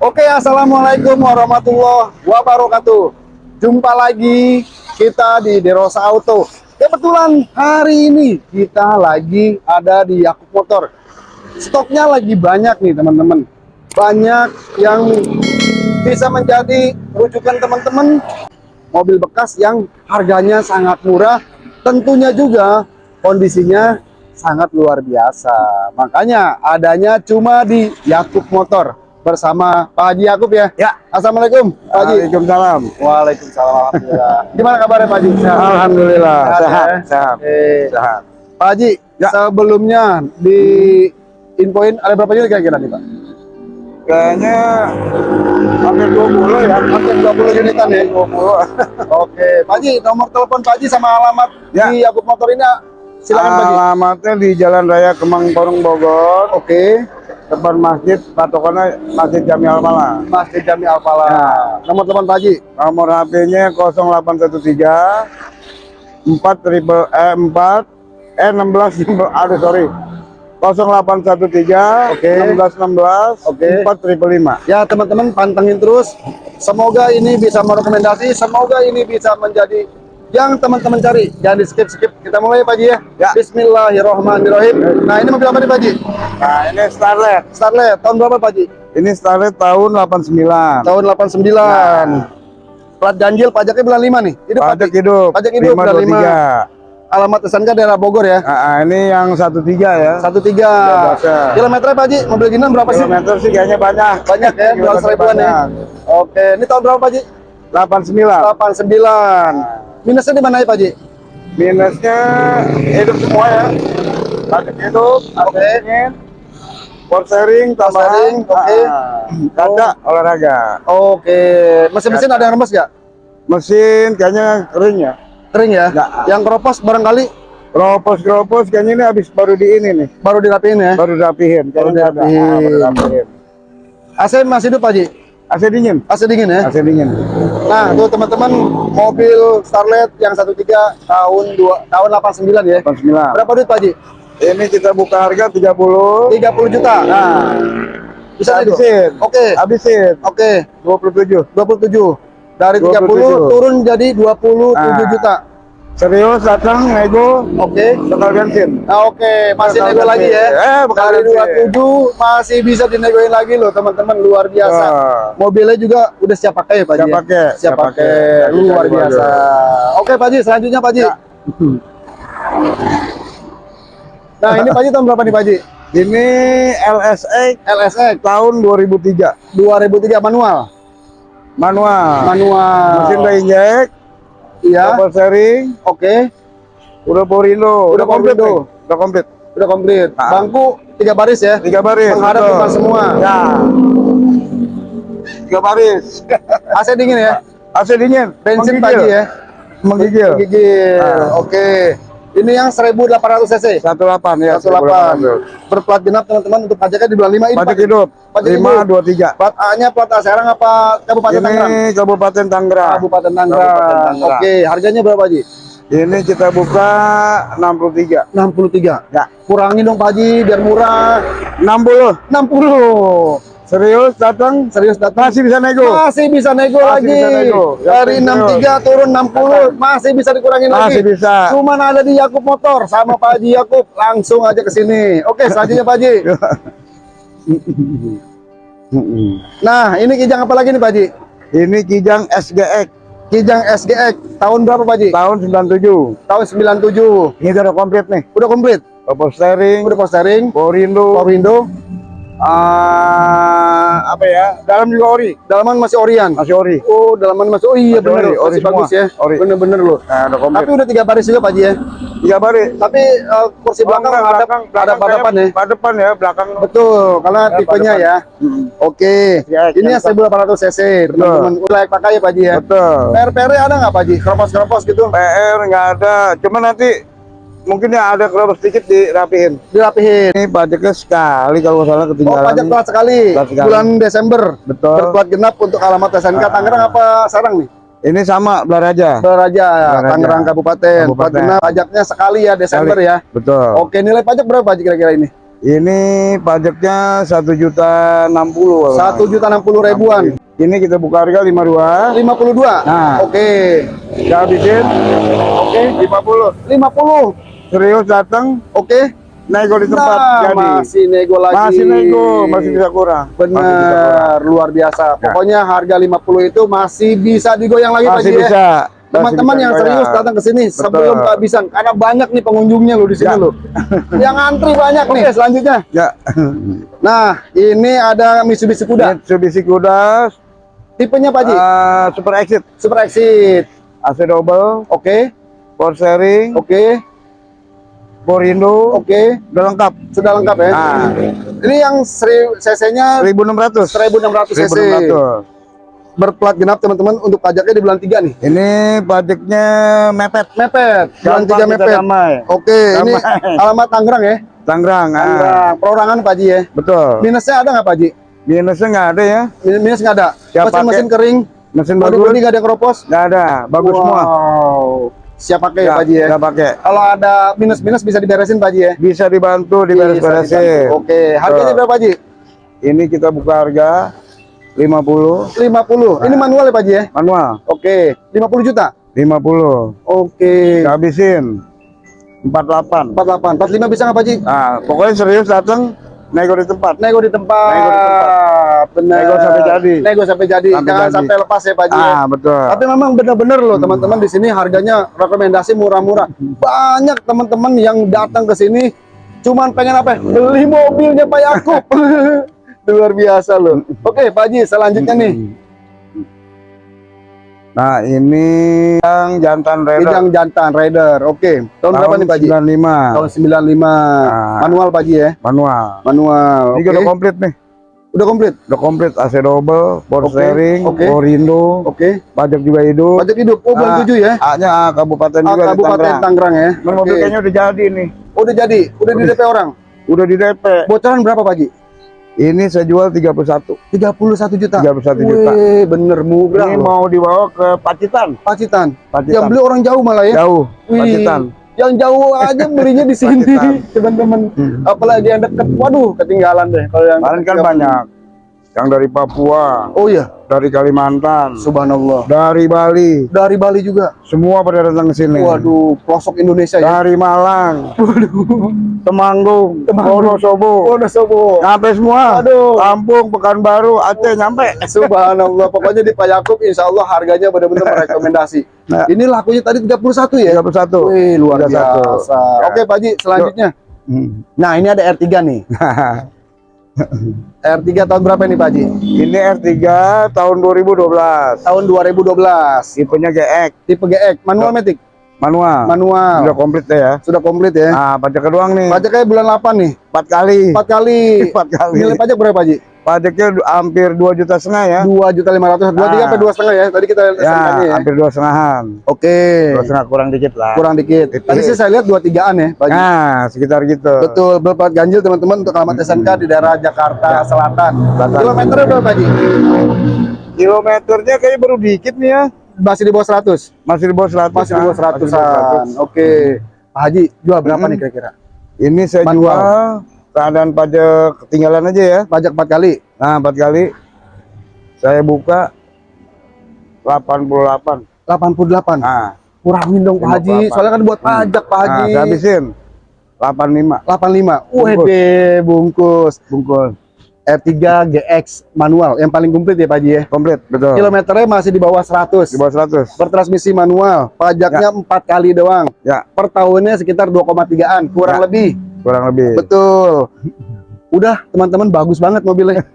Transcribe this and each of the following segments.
Oke, assalamualaikum warahmatullahi wabarakatuh. Jumpa lagi kita di Derosa Auto. Kebetulan hari ini kita lagi ada di Yakub Motor. Stoknya lagi banyak nih teman-teman. Banyak yang bisa menjadi rujukan teman-teman. Mobil bekas yang harganya sangat murah. Tentunya juga kondisinya sangat luar biasa. Makanya adanya cuma di Yakub Motor bersama Pak Haji Yakub ya. Ya. Assalamualaikum Pak Haji. Waalaikumsalam. Waalaikumsalam. Alhamdulillah. Gimana kabarnya Pak Haji? Sehat? Alhamdulillah. Sehat, Sehat, ya? sehat. Sehat. Pak Haji, Ya. sebelumnya di infoin ada berapa unit kira-kira nih Pak? Kayaknya hampir 20 ya. Hampir 20 unitan ya. 20. Oke, Pak Haji, nomor telepon Pak Haji sama alamat Ya. di Yakub Motor ini silakan Pak Haji. Alamatnya di Jalan Raya Kemang Porong Bogor, Oke, depan masjid, patokannya Masjid Jami Al-Malah. Masjid Jami Alpala. Ya. Nomor telepon Pak Haji. Nomor HP-nya 0813 4 triple eh 4 eh 16 aduh sorry 0813 Oke. 1616 Oke. 4 triple 5 Ya teman-teman pantengin terus. Semoga ini bisa merekomendasi. Semoga ini bisa menjadi yang teman-teman cari. Jangan di skip skip. Kita mulai Pak Haji ya. Ya. Bismillahirrohmanirrohim. Nah ini mobil apa nih Pak Haji? Nah ini Starlet Starlet tahun berapa Pak Haji? Ini Starlet tahun 89 Tahun 89. Plat ganjil pajaknya bulan 5 nih. Ini Pajak pajak hidup Pajak hidup, udah 523 alamat SNK daerah Bogor ya. Nah, ini yang 13 ya 13. biasa. Kilometernya Pak Haji, mobil gini berapa sih? Kilometer sih kayaknya banyak Banyak ya, 200 ribuan ya. Oke, ini tahun berapa Pak Haji? 89. 89 Minusnya di mana ya Pak Haji? minusnya hidup semua ya pajak hidup Oke. power sharing tambahan oke. Ah, kaca olahraga Oke, mesin-mesin ada yang remes nggak? mesin kayaknya kering ya Kering ya? Nggak. Yang keropos barangkali gropos kayaknya ini habis baru di ini nih baru dirapiin ya? baru rapihin Baru dirapihin. Ah, baru rapihin AC masih hidup Pak Haji? AC dingin AC dingin ya? AC dingin Nah, tuh teman-teman mobil Starlet yang 13 tahun 2 tahun 89 ya. 89 Berapa duit Pak Haji? ini kita buka harga 30 30 juta. nah Bisa habisin Oke. habisin Oke, 27 27. Dari 30 27. turun jadi 27 Nah. juta. Serius datang nego Oke. total bensin Nah, oke, masih Bakal nego lagi ya. Eh, bakal Dari ganti. 27 masih bisa dinegoin lagi loh, teman-teman. Luar biasa. Wah. Mobilnya juga udah siap pakai ya, Pak. Siap ya? pakai, Siap siap pakai. Luar biasa. dibawa. Oke, Pak Haji, selanjutnya Pak Haji. Ya. Nah, ini Pak Haji tahun berapa nih, Pak Haji? Ini LSX LSX tahun 2003 2003 manual. manual. Manual. Mesin injek, Iya. double sharing, Oke. udah Porindo, Udah komplit nih. tuh. Udah komplit. Udah komplit. Ah. Bangku tiga baris ya. Tiga baris. Menghadap depan semua. Ya. Tiga baris. AC dingin ya. AC dingin. Bensin menggigil. pagi ya. Menggigil. Gigil. Ah. Oke. Ini yang 1800 cc. 18 ya. 18. Berplat genap teman-teman untuk pajaknya di bulan 5 ini. Pajak hidup. Pajak Lima hidup. dua tiga. Plat A-nya plat A Serang apa Kabupaten Tangerang? Ini Kabupaten Tangerang. Kabupaten Tangerang. Oke, harganya berapa, Ji? Ini kita buka 63. 63. Ya. Kurangin dong, Pak Haji, biar murah. 60. 60. Serius datang? Serius datang. Masih bisa nego. Masih bisa nego Masih lagi. bisa nego. Yang Dari penting 63 turun 60, masih bisa dikurangin lagi. Masih bisa. Cuman ada di Yakub Motor sama Pak Haji Yakub. Langsung aja ke sini. Oke, selanjutnya Pak Haji. Nah, ini kijang apa lagi nih Pak Haji? Ini Kijang SGX Kijang SGX tahun berapa Pak Haji? tahun 97. Tahun 97. Ini udah komplit nih. Udah komplit. Power steering, Udah power steering, power window, ah, apa ya? Dalam juga ori, dalaman masih Orion. masih ori. Oh, dalaman masih. Oh iya bener, ori, ori masih bagus semua. ya. Ori. Bener-bener loh. Nah, udah komplit. Tapi udah tiga baris juga Pak Haji ya. Tiga baris. Tapi eh, kursi belakang Oh, enggak, ada belakang, ada belakang pada depan ya. Pada depan ya, belakang. Betul, karena Ya, tipenya ya. Hmm. Oke. Ya, Ini yang yang 1800 cc, teman-teman. Udah layak pakai ya Pak Haji ya. Betul. PR-PR ada nggak Pak Haji? Keropos-keropos gitu? PR nggak ada, cuma nanti mungkin ya ada keropos sedikit dirapihin. Dirapihin. Ini pajaknya sekali kalau salah Oh, ketinggalan. pajak plat sekali. Sekali. Bulan Desember. Betul. Berplat genap untuk alamat SNK Tangerang apa Sarang nih? Ini sama Belaraja. Beraja. Tangerang Kabupaten. Kabupaten. genap pajaknya sekali ya Desember Sekali. ya. Betul. Oke, nilai pajak berapa kira-kira ini? Ini pajaknya satu juta enam puluh. Satu juta enam puluh ribuan. Ini kita buka harga lima dua. 52. Nah. Oke. Kita habisin. Oke, lima puluh. 50. Serius datang, Oke. nego di tempat Nah, jadi. masih nego lagi. Masih nego, masih bisa kurang. Bisa. Benar, luar biasa. Ya. Pokoknya harga 50 itu masih bisa digoyang lagi Pak Masih ya. bisa. Teman-teman yang bisa serius datang ke sini sebelum kehabisan karena banyak nih pengunjungnya lo di sini Ya. lo. yang antri banyak nih. Oke, selanjutnya. Ya. Nah, ini ada Mitsubishi Kuda. Mitsubishi Kuda Tipenya Pak Ji, eh, Super Exit Super Exit. AC double, Oke, power sharing, oke, power window, oke. udah lengkap. Sudah lengkap ya. Nah. Ini yang seri- cc-nya 1600. 1600 cc. 1600. Berplat genap teman-teman untuk pajaknya di bulan 3 nih. Ini pajaknya mepet. Mepet, bulan Gampang 3 kita mepet. damai. Oke, ini Damai. alamat Tangerang ya. Tangerang. ah. Tangerang, perorangan Pak Ji ya. Betul. Minusnya ada nggak Pak Ji? Minusnya nggak ada ya. Min- Minus nggak ada. Siap Mesin pakai. mesin kering. Mesin bagus. bodi nggak ada keropos. Nggak ada. Bagus wow. semua. Siap pakai Nggak- Pak Ji ya. nggak pakai. Kalau ada minus-minus bisa diberesin Pak Ji ya. Bisa dibantu diberes-beresin. Oke, harganya berapa Pak Ji? Ini kita buka harga 50 50. Ini manual ya Pak Ji ya. manual. Oke, 50 juta. 50. Oke. Kita habisin 48. 48, 45 bisa nggak Pak Ji? Nah, pokoknya serius datang nego di tempat. Nego di tempat. Nego di tempat. Benar. Nego sampai jadi. Nego sampai jadi. Sampai Jangan jadi. sampai lepas ya Pak Ji. ya. Ah, betul. Tapi memang benar-benar loh teman-teman di sini harganya rekomendasi murah-murah. Banyak teman-teman yang datang ke sini cuman pengen apa? ya? Beli mobilnya Pak Yakub. Luar biasa loh. Oke, Pak Haji, selanjutnya nih. Nah, ini yang jantan Ini Raider. yang jantan rider. Oke. Tahun, berapa nih Pak Haji? 95. Tahun 95. Manual Pak Haji ya. Manual. Manual. Ini Oke. udah komplit nih. Udah komplit. Udah komplit AC double, power Oke, steering, window, Oke. pajak juga hidup. Pajak hidup. Oh, bulan Ah, 7 ya. A-nya A, kabupaten juga di Kabupaten Tangerang. Ya. Ini mobil Oke. kayaknya udah jadi nih. Udah jadi. Udah di DP orang. Udah di DP. Bocoran berapa Pak Haji? Ini saya jual 31. 31 juta. 31 juta. Wih, bener murah Ini loh. mau dibawa ke Pacitan. Pacitan. Pacitan. Yang beli orang jauh malah ya. Jauh. Wih, Pacitan. Yang jauh aja belinya di sini, teman-teman. Apalagi yang deket, waduh, ketinggalan deh. Kalau yang Kemarin kan banyak. Yang dari Papua, Oh iya, dari Kalimantan, subhanallah. dari Bali, Dari Bali juga. semua pada datang ke sini. Waduh, pelosok Indonesia ya. Dari Malang, Temanggung, Wonosobo, Oh, udah sobo. nyampe semua. Aduh. Lampung, Pekanbaru, Aceh nyampe. Subhanallah. Pokoknya di Pak Yakub, insya Allah harganya benar-benar merekomendasi. Nah. Ini lakunya tadi 31 ya? 31. Wih, luar 31. biasa. Oke, Pak Haji, selanjutnya. Hmm. Nah, ini ada R3 nih. R3 tahun berapa nih, Pak Haji? Ini R3 tahun 2012. Tahun 2012. Tipenya GX, Tipe GX, manual matic. manual. Manual. Udah komplit deh ya. Sudah komplit ya. Nah, pajak doang nih. Pajaknya bulan 8 nih. 4 kali. Empat kali. Empat kali. Nilai pajak berapa, Ji? Pajaknya hampir 2 juta setengah ya. Dua juta lima ratus, dua tiga Ah. apa dua setengah ya? Tadi kita Ya, ya. hampir dua setengahan. Oke, Dua setengah kurang dikit lah. kurang dikit. Tadi sih saya lihat dua tigaan ya, Pak Ji. Nah, sekitar gitu. Betul, berplat ganjil teman-teman untuk alamat SMK di daerah Jakarta Selatan. Selatan. Kilometernya berapa, Ji? Kilometernya kayaknya baru dikit nih ya. Masih di bawah 100. Masih di bawah 100. Masih di bawah ah. Masih di bawah 100-an. Oke. Pak Haji, jual berapa Mm-mm. nih kira-kira? Ini saya Manual. jual keadaan pajak ketinggalan aja ya. Pajak 4 kali. Nah, empat kali saya buka 88. 88. Nah, Kurangin dong Pak Haji. 58. Soalnya kan buat pajak Pak nah Haji. saya habisin 85 85. Bungkus. Wede, bungkus. bungkus. R3 GX manual yang paling komplit ya Pak Haji ya. Komplit, betul. Kilometernya masih di bawah 100. Di bawah 100. Bertransmisi manual. Pajaknya empat kali doang. Ya, Per tahunnya sekitar 2,3an, kurang Ya. lebih. Kurang lebih. Betul. Udah, teman-teman bagus banget mobilnya.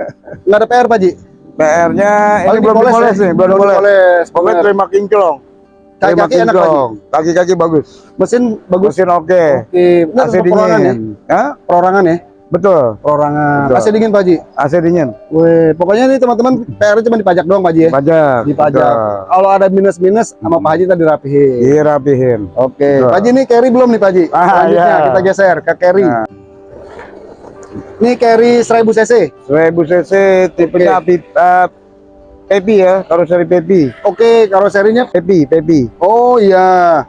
Nggak ada PR Pak Haji. PR-nya ini Paling belum dipoles dipoles ya? nih, belum dipoles. Pokoknya terima kinclong. Kaki-kaki enak kinclong. Kaki-kaki bagus. Mesin bagus. Mesin oke. Oke, benar AC perorangan ya. dingin. Hah? Perorangan ya. Betul. Perorangan. Betul. AC dingin Pak Haji. AC dingin. Weh, pokoknya ini teman-teman PR cuma dipajak doang Pak Haji ya. Pajak. Dipajak. Betul. Kalau ada minus-minus sama Pak Haji tadi dirapihin. Dirapihin. Oke, Betul. Pak Haji ini carry belum nih Pak Haji? Ah, Selanjutnya iya. kita geser ke carry. Nah. Ini carry 1000 cc. 1000 cc tipenya Oke. Pip- eh, Pepi ya, karoseri Pepi. Oke, karoserinya Pepi, Pepi. Oh iya.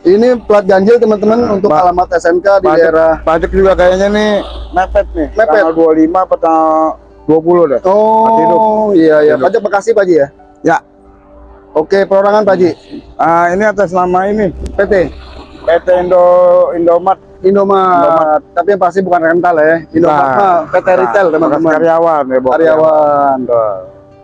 Ini plat ganjil teman-teman untuk Pak. alamat SMK di Pajak- daerah. Pajak juga kayaknya nih mepet nih. Mepet. Tanggal 25 atau tanggal 20 deh. Oh iya ya, Hidup. pajak Bekasi Pak Haji ya. Ya. Oke, perorangan Pak Haji. Ah, ini atas nama ini PT PT Indo Indomat Indomaret. Tapi yang pasti bukan rental ya. Indomaret Nah, mah PT nah, retail bekas teman-teman. karyawan ya, Bok. Karyawan.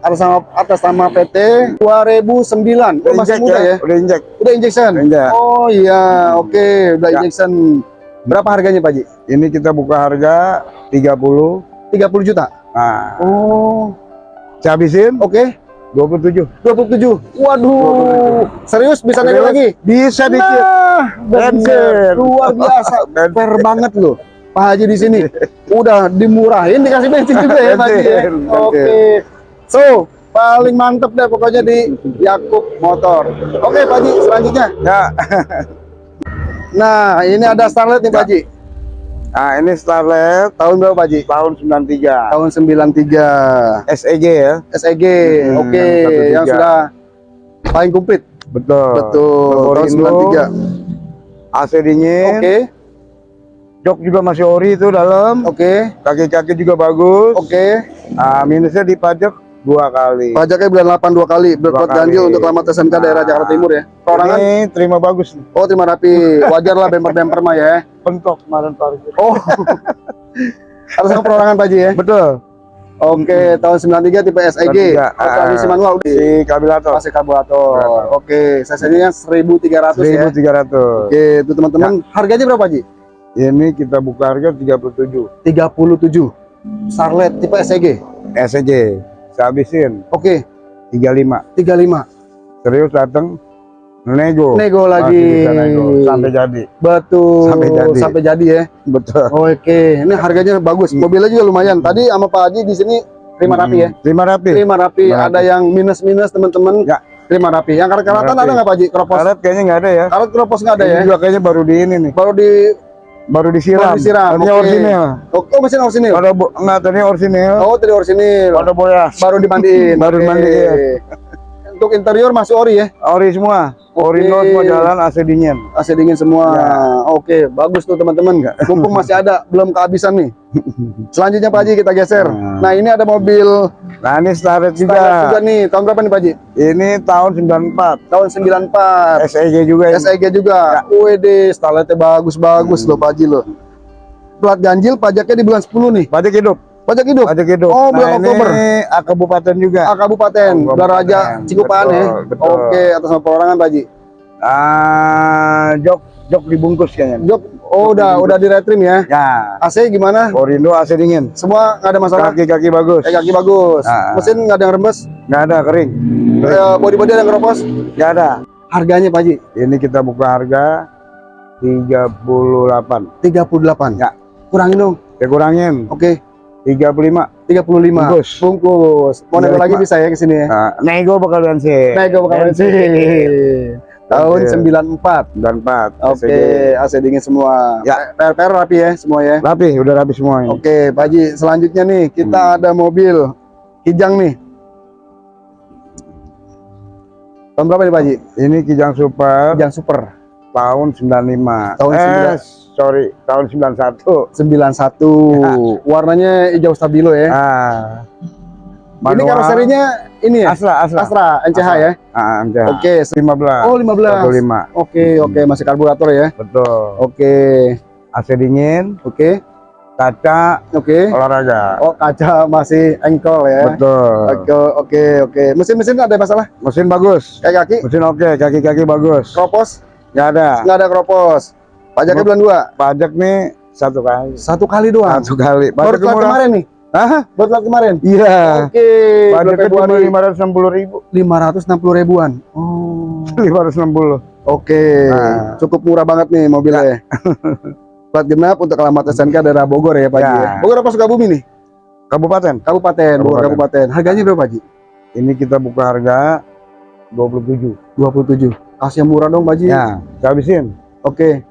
Atas nama atas nama PT 2009. Oh, masih muda ya. Udah injek. Udah injection. Udah injek. Oh iya, oke, udah Ya. injection. Berapa harganya Pak Haji? Ini kita buka harga 30. 30 juta. Nah, Oh, saya habisin oke. 27. 27. Waduh. Serius bisa naik lagi? Bisa dikit. Nah, bener. Luar biasa. Fair banget loh. Pak Haji di sini udah dimurahin dikasih bensin juga ya Pak Haji. ya? Oke. bensin. So, paling mantep deh pokoknya di Yakub Motor. Oke Pak Haji, selanjutnya. Ya. Nah, ini ada Starlet nih Pak Haji. Nah, ini Starlet Tahun berapa Pak Haji? tahun 93. Tahun 93. SEG ya. SEG. Hmm, Oke, yang 13. yang sudah paling komplit. Betul. Betul. Nomor Tahun induk, 93. AC dingin. Oke. Jok juga masih ori itu dalam. Oke. Kaki-kaki juga bagus. Oke. Nah, minusnya di pajak dua kali. Pajaknya bulan 8 dua kali, kali. ganjil untuk alamat SMK daerah Nah. Jakarta Timur ya. Perorangan? Ini terima bagus nih. Oh, terima rapi. Wajar lah bemper-bemper mah ya. Pentok kemarin parkir. Oh. Harus sama perorangan Pak Haji ya. Betul. Oke, tahun 93 tipe SEG. 93, transmisi manual udah. Si. Masih karburator. Karburator. Oke, cc-nya 1300 ya. 1300. Oke, itu teman-teman. Harganya berapa, Ji? Ini kita buka harga 37. 37. Starlet tipe SEG. SEG. Saya habisin Oke, 35. 35. Serius datang nego. Nego lagi. nego. Sampai jadi. Betul. Sampai jadi. Sampai jadi ya. Betul. Oke, ini harganya bagus. Mobilnya juga lumayan. Tadi sama Pak Haji di sini terima rapi ya. Terima rapi. Terima rapi. Ada yang minus-minus teman-teman. Ya. Terima rapi. Yang karat-karatan Terima ada nggak Pak Haji? Keropos. Karet kayaknya nggak ada ya. Karat keropos nggak ada Ini ya? juga kayaknya baru di ini nih. Baru di Baru disiram. baru disiram. Tadinya Oke. orisinil. Oh, oh, mesin orisinil. Ada enggak tadinya orisinil. Oh, tadi orisinil. Ada boyas. Baru dimandiin. Baru dimandiin. Untuk interior masih ori ya? Ori semua. Oke. Orino semua jalan AC dingin. AC dingin semua. Ya. Oke, bagus tuh teman-teman. Mumpung masih ada, belum kehabisan nih. Selanjutnya Pak Haji kita geser. Hmm. Nah, ini ada mobil Nah ini Starlet Starlet juga juga. nih. Tahun berapa nih Pak Haji? Ini tahun 94. Tahun 94. SEG juga ini. SEG juga. Ya. WD, Starletnya bagus-bagus loh Pak Haji loh. Plat ganjil pajaknya di bulan 10 nih. Pajak hidup. Pajak hidup. Pajak hidup. Oh, bulan nah, Oktober. Ini A kabupaten juga. Ah, Kabupaten, Kabupaten. Daraja, Cikupaan ya. Betul. Oke, atas nama perorangan Pak Haji. Ah, jok jok dibungkus kayaknya. Jok, oh udah udah di retrim ya. Ya. AC gimana? Orindo AC dingin. Semua nggak ada masalah. Kaki-kaki bagus. Eh, kaki bagus. Ah. Mesin nggak ada yang rembes. Nggak ada kering. Eh, body-body ada yang keropos. Nggak ada. Harganya Pak Haji Ini kita buka harga 38. 38. Ya. Kurangin dong. Saya kurangin Oke, 35. 35. Bungkus. Bungkus. Mau nego 35. lagi bisa ya ke sini ya. Nah, nego bakalan sih. Nego bakal NC. Tahun Oke. 94. Dan 4. Oke, AC dingin semua. Ya. PR-PR rapi ya semua ya. Rapi, udah rapi semua ini. Oke, Pak Haji, selanjutnya nih kita Hmm. ada mobil Kijang nih. Tahun berapa nih Pak Haji? Ini Kijang Super Kijang Super tahun 95. Tahun eh, 19. sorry, tahun 91. 91. Ya. Warnanya hijau stabilo ya. Ah. Ini karoserinya ini ya? Astra, Astra. Astra NCH Astra. ya. Ah, Oke. Oke, se- 15. oh 15. 25. Oke, oke, masih karburator ya. Betul. Oke. AC dingin, Oke. kaca, Oke. olahraga. Oh, kaca masih engkol ya. Betul. Oke, oke, oke. Mesin-mesin ada masalah? Mesin bagus. Kayak kaki, Mesin oke, kaki-kaki bagus. kropos, Nggak ada. nggak ada kropos. Pajaknya bulan dua. Pajak nih satu kali. Satu kali doang. Satu kali. Baru Pajak murah. kemarin nih. Hah? Baru telat kemarin. Iya. Oke. bulan Pajaknya cuma lima ratus enam puluh ribu. 560 ribuan. Oh. Lima ratus enam puluh. Oke. Nah. Cukup murah banget nih mobilnya. Plat genap untuk alamat SNK daerah Bogor ya Pak. Ya. ya? Bogor apa Sukabumi nih? Kabupaten. Kabupaten, Bogor Kabupaten. Kabupaten. Harganya berapa Haji? Ini kita buka harga 27. 27. Kasih yang murah dong Pak Haji. Ya, saya habisin Oke.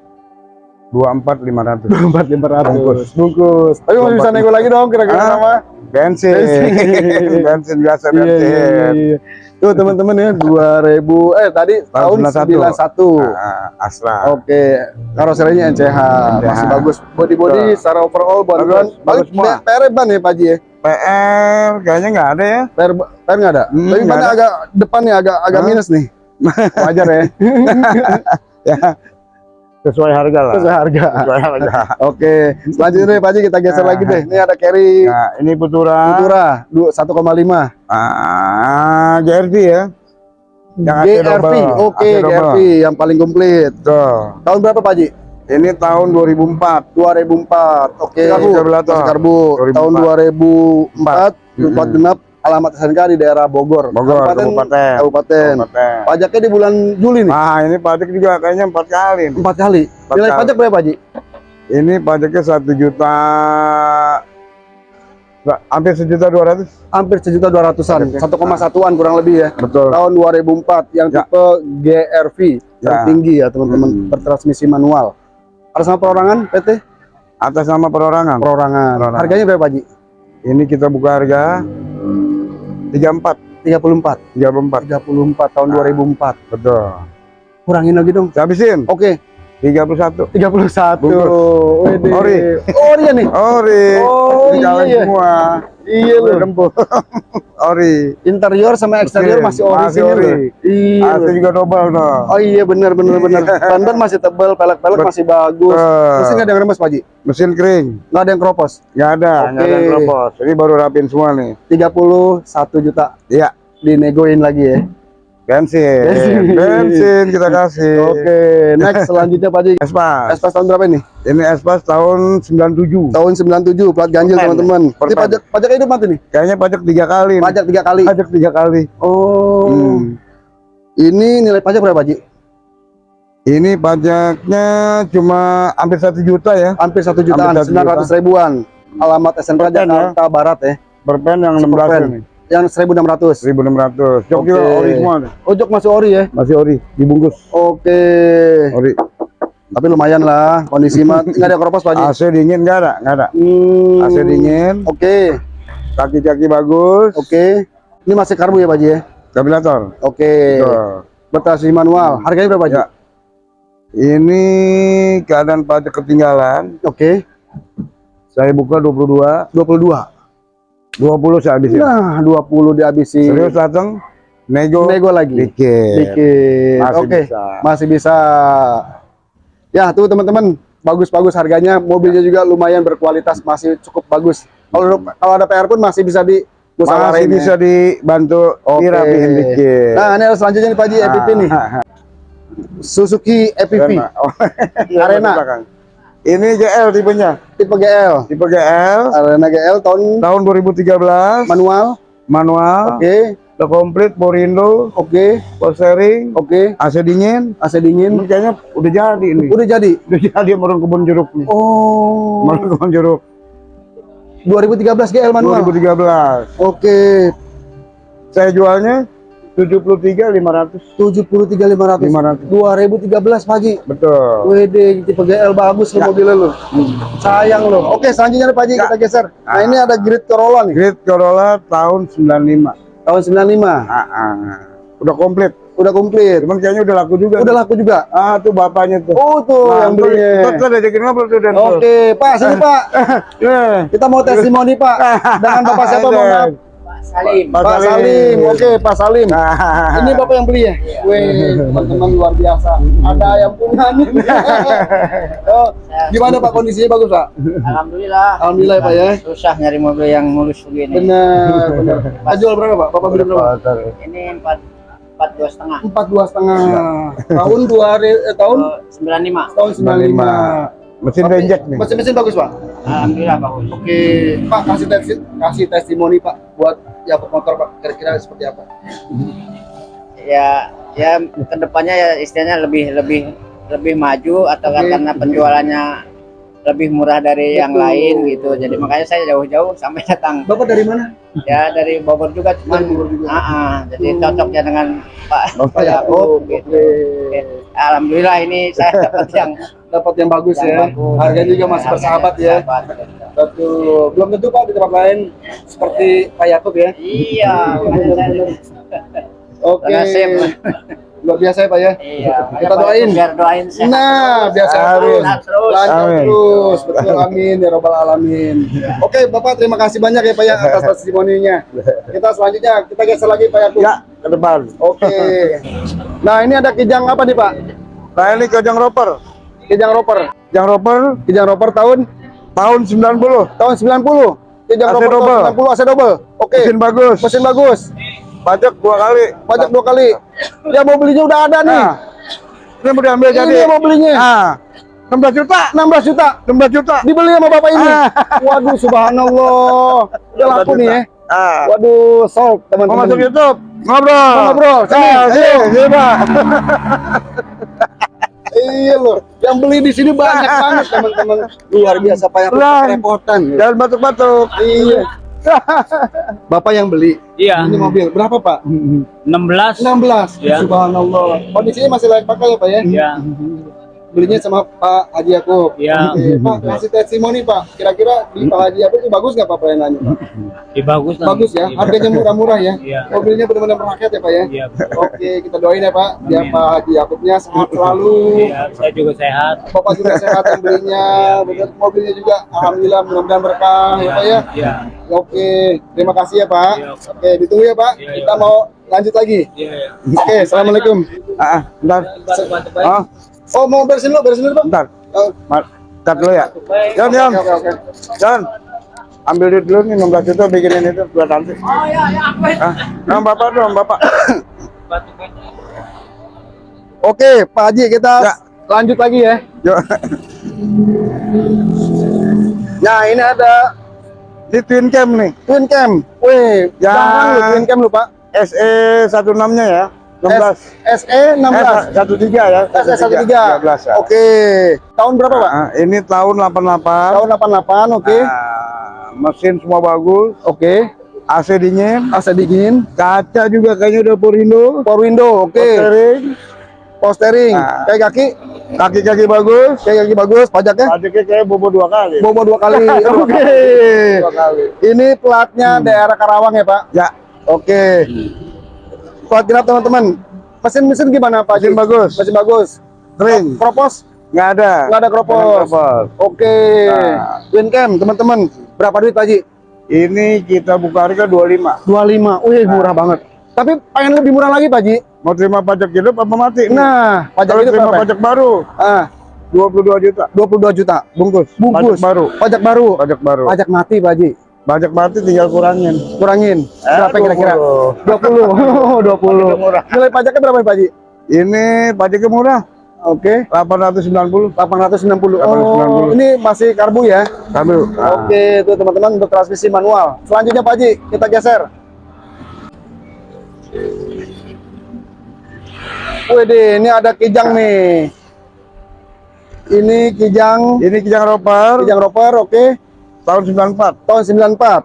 dua empat lima ratus empat lima ratus bungkus tapi masih bisa nego lagi dong kira-kira Ah, sama bensin bensin biasa Iya, bensin iya, iya. Tuh teman-teman ya 2000 eh tadi tahun 91. 91. Ah, Astra Oke, karoserinya NCH, masih bagus. Body-body secara overall ban ban Bagus, bagus semua. PR ban ya Pak Haji ya. PR kayaknya nggak ada ya PR PR nggak ada. Hmm, Tapi ada. agak depannya agak agak minus nih. Wajar ya. ya sesuai harga lah Sesuai harga. sesuai harga Oke, selanjutnya Pak Haji kita geser Nah. lagi deh. Ini ada carry nah ini Putura du- 1,5 ah GRV ya Yang GRV. Oke, double. GRV yang paling komplit. Tuh. Tahun berapa Pak Haji? ini tahun 2004 2004. Oke. Karbu, karbu. Karbu. 2004. Tahun 2004 Mm-mm. 4 genap alamat SNK di daerah Bogor. Bogor Kabupaten. Kabupaten Kabupaten. Kabupaten. Pajaknya di bulan Juli nih. Nah ini pajak juga kayaknya empat kali nih. Empat kali. Empat Nilai kali. pajak berapa, Pak Haji? Ini pajaknya satu juta hampir sejuta dua ratus Hampir sejuta dua ratusan. Satu koma satuan kurang lebih ya. betul Tahun 2004 yang Ya. tipe GRV tertinggi ya teman-teman Hmm. bertransmisi manual. Atas nama perorangan PT atas nama perorangan perorangan. Perorangan. Harganya berapa, Pak Haji? ini kita buka harga 34 34. 34 34 tahun Ah. 2004. betul Kurangin lagi dong. habisin Oke, 31 31. Bungkus. Wede. Ori. Ori ya nih. ori Oh, iya. semua Iya loh. ori Interior sama eksterior Oke, masih ori masih ori. Iya. Loh. juga double no Oh iya benar benar benar. Ban-ban masih tebal, pelek-pelek masih bagus. Betul. Mesin nggak ada yang remes Pak Haji? mesin kering Nggak ada yang keropos. nggak ada nggak ada yang keropos ini baru rapin semua nih 31 juta iya dinegoin lagi ya. Bensin Bensin. bensin kita kasih Oke, next selanjutnya Pak Haji. Espas Espas tahun berapa ini? ini Espas tahun 97 Tahun 97 plat ganjil teman-teman. Ini pajak pajak hidup mati nih. kayaknya pajak tiga kali nih. Pajak tiga kali. pajak tiga kali Oh. Hmm. Ini nilai pajak berapa Pak Haji? ini pajaknya cuma hampir satu juta ya Hampir satu jutaan, sembilan ratus ribuan. Alamat SNK ya? Jakarta Barat ya. perpen yang 16 Perpen. ini Yang 1600. 1600 jok Oke. juga ori semua nih. Ojok masih ori ya. masih ori dibungkus Oke. ori Tapi lumayan lah kondisi mah nggak ada keropos Pak Haji. AC dingin nggak ada nggak ada Hmm. AC dingin Oke. kaki-kaki bagus Oke. Ini masih karbu ya Pak Haji ya? kabilator Oke. Tuh. Bertransmisi manual. Harganya berapa Pak Haji? Ya. ini keadaan pajak ketinggalan Oke. saya buka 22 22. 20 saya habisin Nah, 20 dihabisi. serius datang nego Nego lagi. dikit Dikit. Masih Oke. bisa. Masih bisa. Ya, tuh teman-teman, bagus-bagus harganya. Mobilnya juga lumayan berkualitas, masih cukup bagus. Kalau kalau ada PR pun masih bisa di masih ya. bisa dibantu dirapihin dikit Nah, ini selanjutnya nih Pak Haji, EPV nih. Ah, Suzuki EPV Arena. Oh, iya, Arena. Ini GL tipenya tipe GL. tipe GL Arena GL tahun tahun 2013 manual. manual Oke, udah komplit porindo oke, power steering oke. AC dingin AC dingin. ini kayaknya udah jadi ini Udah jadi. udah jadi merun kebun jeruk nih Oh. merun kebun jeruk 2013 GL manual. 2013 Oke, saya jualnya 73 500 73.500. 500 2013 pagi. betul Wede, tipe GL bagus Ya. mobilnya lo. Sayang lo. Oke, selanjutnya nih Pak Haji Ya. kita geser. Nah, Ah. ini ada Grid Corolla nih, Grid Corolla tahun 95 tahun 95. ah, ah. udah komplit Udah komplit. cuman kayaknya udah laku juga Udah laku juga. ah tuh bapaknya tuh Oh, tuh yang tuh, belinya. tuh, tuh, ajakin ngobrol tuh dan. Oke, Pak, sini Pak. Eh, Kita mau testimoni Pak. Dengan Bapak siapa mohon maaf? Salim. Pak Pak Salim. Oke, Pak Salim. Nah, Ini Bapak yang beli ya? Weh, teman-teman luar biasa. Ada yang punya nih. oh, gimana Pak kondisinya bagus Pak? Alhamdulillah. Alhamdulillah ya, Pak ya. Susah nyari mobil yang mulus begini. Benar, benar. Pak jual berapa Pak? Bapak beli berapa? Ini empat empat dua setengah. Empat dua setengah. Tahun dua eh, tahun Sembilan lima. tahun sembilan lima. mesin renjek nih Mesin mesin bagus Pak. Alhamdulillah bagus. Oke, Pak kasih tesi, kasih testimoni Pak buat Yakult Motor Pak. Kira-kira seperti apa? Ya ya ke depannya ya istilahnya lebih lebih lebih maju atau Oke. karena penjualannya lebih murah dari yang Betul. lain gitu. Jadi makanya saya jauh-jauh sampai datang. Bapak dari mana? Ya dari Bogor juga cuman Dari Bogor juga. Ah, ah. jadi Hmm. cocoknya dengan Pak Bapak Pak Yakub gitu. Oke. Alhamdulillah ini saya dapat yang dapat yang bagus Yang ya. bagus. Harganya juga masih bersahabat ya. Betul. Belum tentu Pak di tempat lain seperti Pak Yakub ya. Iya, Oke. Luar biasa ya Pak ya. Iya, Kita doain. biar doain sehat Nah, terus. biasa Amin. terus, Amin. terus, betul amin ya robbal alamin. Oke, Bapak terima kasih banyak ya Pak ya atas testimoninya. Kita selanjutnya kita geser lagi Pak Yakub. Ya, ke depan. Oke. Nah, ini ada kijang apa nih Pak? Nah, ini kejang roper. Kijang roper. Kijang roper Kijang roper tahun tahun 90. tahun 90. Kijang AC roper double. tahun 90 AC double. Oke. Mesin bagus. Mesin bagus. Pajak dua kali. Pajak dua kali. Ya mau belinya udah ada nih. Nah, ini mau diambil Ini jadi. yang mau belinya. Ah, 16 juta. 16 juta. 16 juta. Dibeli sama Bapak ini. Ah. Waduh, subhanallah. Udah laku nih ya. Ah. Waduh, sold Mau teman-teman. masuk YouTube? Ngobrol. Mau ngobrol, sini, Ah, ayo. sini, sini, Pak. Iya loh, yang beli di sini banyak banget teman-teman. Luar biasa Pak yang Lah. repotan. Jangan batuk-batuk. Iya. Bapak yang beli. Iya, Ini mobil berapa Pak? 16. 16. Ya. Subhanallah. Kondisinya masih layak pakai ya Pak ya? Ya, Belinya sama Pak Haji Yakub. Ya. Oke, Pak kasih testimoni Pak. Kira-kira di Pak Haji Yakub itu bagus nggak Pak pelayanannya? Pak? ya bagus lah. Bagus ya. Harganya murah-murah ya. Iya. Mobilnya benar-benar merakyat ya Pak ya. Iya. Oke, kita doain ya Pak. Biar. Pak Haji Yakubnya sehat selalu. Iya, saya juga sehat. Bapak juga sehat yang belinya. Betul mobilnya juga alhamdulillah mudah-mudahan berkah ya Pak ya. Iya. Oke, terima kasih ya Pak. Iya. Oke, ditunggu ya Pak. Iya, iya. Kita mau lanjut lagi. Iya, iya. Oke, assalamualaikum. Ah, ah, bentar. Oh, Oh, mau beresin dulu, beresin dulu Pak. bentar. Oh, dulu ya. Oke, oke. Jan. Ambil duit dulu nih 16 juta bikinin itu buat nanti. Oh iya, iya, apa itu? Ah, nah, Bapak dong, Bapak. Oke, Pak Haji kita Ya. lanjut lagi ya. Yuk. Nah, ini ada Di Twin Cam nih. Twin Cam. Wih, Ya. jangan lu Twin Cam lu, Pak. SE 16-nya ya. 16. S- SE 16. Eh, 13 ya. SE 13. 13 ya. Oke. Tahun berapa, Pak? Ah, ini tahun 88. Tahun 88, oke. Ah, mesin semua bagus. Oke. AC dingin. AC dingin, Kaca juga kayaknya udah power window. power window, oke. Steering. Power steering, Ah. kayak kaki, Kaki-kaki bagus. kayak kaki bagus, pajaknya Pajaknya kayak bobo dua kali. bobo dua kali. Oke. Dua kali. Ini platnya daerah Karawang ya, Pak? Ya, Oke. Plat genap teman-teman. Mesin-mesin gimana, Pak? Mesin Haji? bagus. Mesin bagus. kering. Kropos? Nggak ada. Nggak ada kropos. Oke. Nah. Twin cam, teman-teman. Berapa duit, Pak Haji? Ini kita buka harga 25. 25. Wih, murah banget. Tapi pengen lebih murah lagi, Pak Haji. Mau terima pajak hidup apa mati? Nah, pajak Kalau itu terima berapa? pajak baru Ah, 22 juta. 22 juta. Bungkus. Bungkus. Pajak baru. Pajak baru. Pajak baru. Pajak mati, Pak Haji. Pajak mati tinggal kurangin. Kurangin. Eh, Berapa kira-kira? 20. 20. 20. murah. Nilai pajaknya berapa, Pak Haji? Ini pajaknya murah. Oke. 890. 890. 890. Oh, ini masih karbu ya? Kamu. Oke, itu teman-teman untuk transmisi manual. Selanjutnya Pak Haji, kita geser. Wede, ini ada kijang nih. Ini kijang, Ini kijang roper kijang roper, oke. Tahun 94. Tahun 94,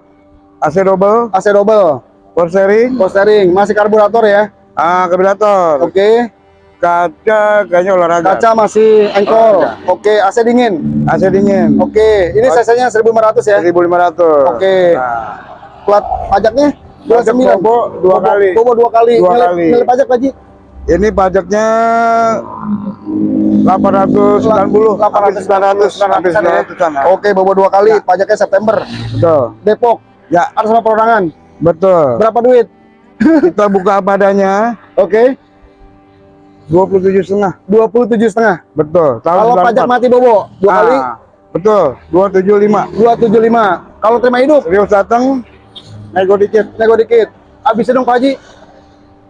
AC double, AC double, power steering, power steering, masih karburator ya. ah karburator, Oke, kaca kayaknya olahraga. kaca masih engkol. Oke, AC dingin. AC dingin. Oke, ini cc-nya 1500 ya. 1500. Oke. Nah, Plat pajaknya Pajak 29. bobo dua kali. Bobo dua kali. Dua kali. nilai pajak Haji? Ini pajaknya 890 800 900 habis 900 an. Oke, bobo dua kali, pajaknya September. Betul. Depok, Ya, atas nama perorangan. betul. Berapa duit? Kita buka apa adanya Oke, 27 setengah. 27 setengah. Betul. Tahun Kalau pajak 94. mati bobo, dua kali, Ah, Betul. 275. 275. Kalau terima hidup, Serius datang nego dikit. nego dikit. Habis dong Pak Haji,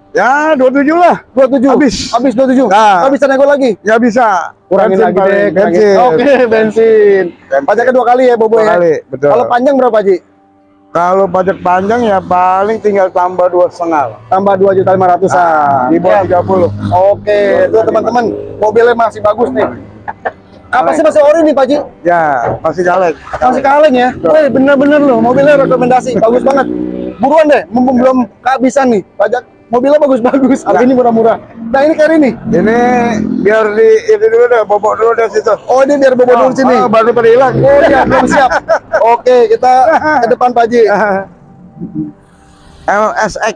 Ya, 27 lah. 27. Habis. Habis 27. Nah. Nggak bisa nego lagi. Ya bisa. Kurangin Bensin lagi deh. Bensin. Oke, bensin. Bensin. Pajaknya dua kali ya bobo Dua ya. kali, betul. Kalau panjang berapa Haji? Kalau pajak panjang ya paling tinggal tambah dua setengah. Tambah 2 juta 500 Di bawah 30. Oke, itu teman-teman mobilnya masih bagus nih. Apa sih masih ori nih Pak Haji? Ya, masih caleg. Masih kaleng ya? Wih, bener-bener loh, mobilnya rekomendasi, bagus banget. Buruan deh, mumpung belum kehabisan nih, pajak mobilnya bagus-bagus, harganya murah-murah. Nah ini carry nih. Ini biar di ini dulu deh, bobok dulu deh situ. Oh ini biar bobo dulu sini. Ah, baru pada hilang. Oh iya, belum siap. Oke, kita ke depan Pak Haji. LSX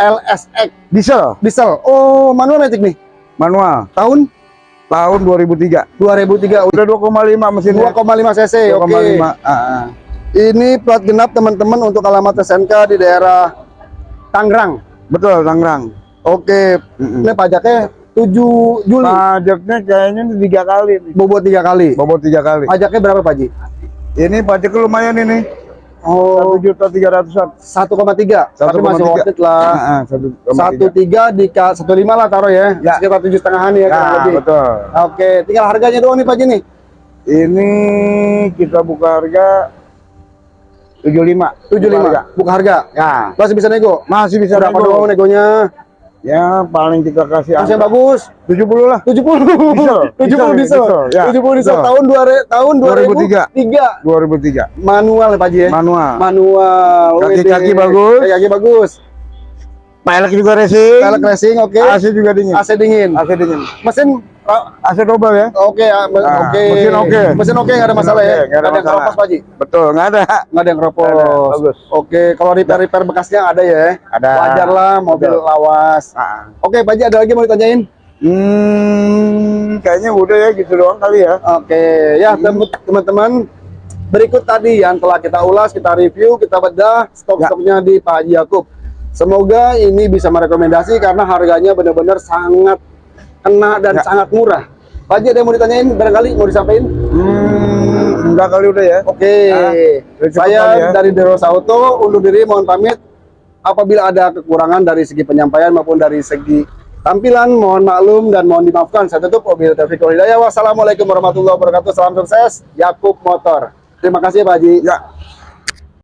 LSX diesel diesel. Oh, manual matic nih. manual Tahun tahun 2003. 2003 Udah 2,5 mesinnya. 2,5 cc. Oke. 2,5. Ah, ah. Ini plat genap teman-teman untuk alamat SNK di daerah Tangerang. Betul, Tangerang. Oke. Mm-mm. Ini pajaknya 7 Juli. Pajaknya kayaknya tiga kali nih. Bobot tiga kali. Bobot tiga kali. Pajaknya berapa Pak Haji? Ini pajaknya lumayan ini. Oh, Satu juta tiga ratusan. 1,3. Tapi masih 1,3. worth it lah. Ah, ah, satu koma Satu tiga. tiga di satu lima lah taruh ya, Ya. sekitar tujuh setengahan ya, Ya, lebih. betul. Oke, tinggal harganya doang nih Pak Haji nih. Ini kita buka harga 75. Tujuh Buka lima. harga. Buka harga. Ya, Masih bisa nego. masih bisa Berapa nego. doang negonya? Ya, paling kita kasih Masih yang bagus. 70 lah. 70. Diesel. 70 Diesel, diesel. diesel, ya. 70 diesel Diesel. tahun 2 tahun 2003. 2003. 2003. Manual ya Pak Haji ya. Manual. Manual. Kaki-kaki bagus. Kaki-kaki bagus. Pelek juga racing. Pelek racing oke. AC juga dingin. AC dingin. AC dingin. Mesin oh, AC double ya. oke me- Ah, oke. mesin oke. Mesin oke enggak ada Mesin masalah oke, ya. nggak ada Nggak ada yang keropos Pak Haji. Betul, nggak ada. Nggak ada yang keropos. Nggak ada, bagus. Oke, kalau repair-repair bekasnya ada ya. Ada. Wajar lah mobil Betul. lawas. Ah. Oke, Pak Haji ada lagi mau ditanyain? Hmm, kayaknya udah ya gitu doang kali ya. Oke, ya tem- teman-teman berikut tadi yang telah kita ulas, kita review, kita bedah stok-stoknya di Pak Haji Yakub. Semoga ini bisa merekomendasi karena harganya benar-benar sangat kena dan Ya. sangat murah. Pak Haji ada yang mau ditanyain barangkali mau disampaikan? Hmm, enggak kali udah ya. Oke, Ah, udah cukup saya ya. dari Derosa Auto undur diri mohon pamit. Apabila ada kekurangan dari segi penyampaian maupun dari segi tampilan, mohon maklum dan mohon dimaafkan. Saya tutup mobil Taufiq Hidayah. Wassalamualaikum warahmatullahi wabarakatuh. Salam sukses, Yakub Motor. Terima kasih Pak Haji. Ya,